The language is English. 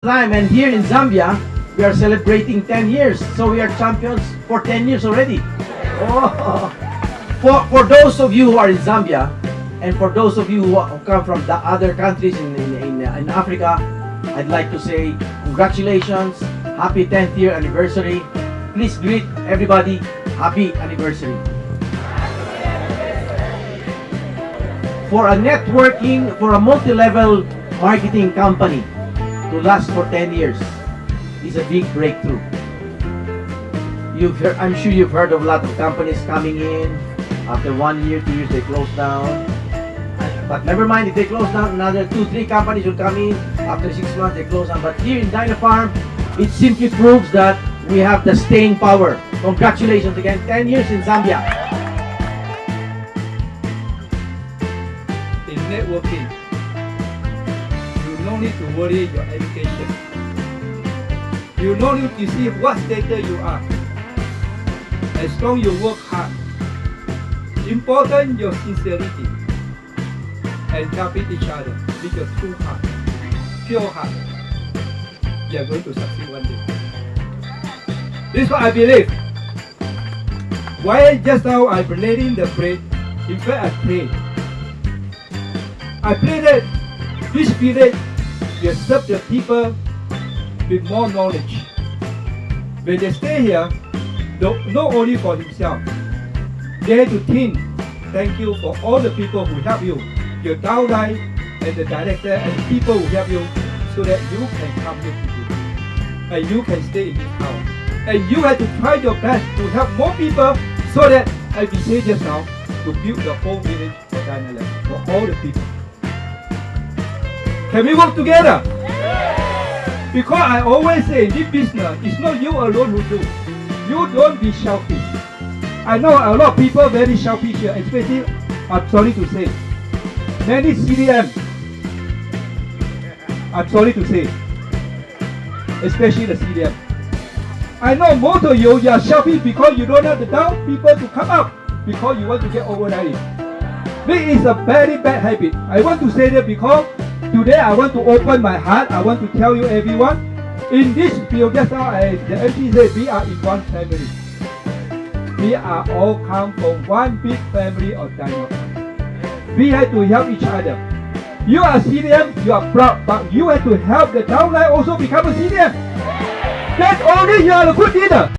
time and here in Zambia we are celebrating 10 years. So we are champions for 10 years already. Oh. for, for those of you who are in Zambia and for those of you who come from the other countries in, in, in, in Africa I'd like to say congratulations happy 10th year anniversary. Please greet everybody happy anniversary. For a networking for a multi-level marketing company to last for 10 years is a big breakthrough. You've heard, I'm sure you've heard of a lot of companies coming in. After one year, two years, they close down. But never mind, if they close down, another two, three companies will come in. After six months, they close down. But here in Dynapharm, it simply proves that we have the staying power. Congratulations again, 10 years in Zambia. In networking, no need to worry your education. You no need to see what status you are. As long you work hard. Important your sincerity and helping each other with your true heart, pure heart. You are going to succeed one day. This is what I believe. Why just now I'm relating the bread, in fact I pray. I pray that this period you serve the people with more knowledge. When they stay here, not only for himself, they have to think, thank you for all the people who help you, your downline and the director and the people who help you so that you can come here. And you can stay in this house. And you have to try your best to help more people so that, as we say just now, to build the whole village for for all the people. Can we work together? Because I always say this business, it's not you alone who do. You don't be selfish. I know a lot of people very selfish here, especially, I'm sorry to say, many CDM, I'm sorry to say, especially the CDM. I know most of you, you are selfish because you don't have the down people to come up because you want to get overnight. This is a very bad habit. I want to say that because Today I want to open my heart. I want to tell you everyone, in this field, just now I, the said we are in one family. We are all come from one big family of Dino. We have to help each other. You are CDM, you are proud, but you have to help the downline also become a CDM. That's only you are a good leader.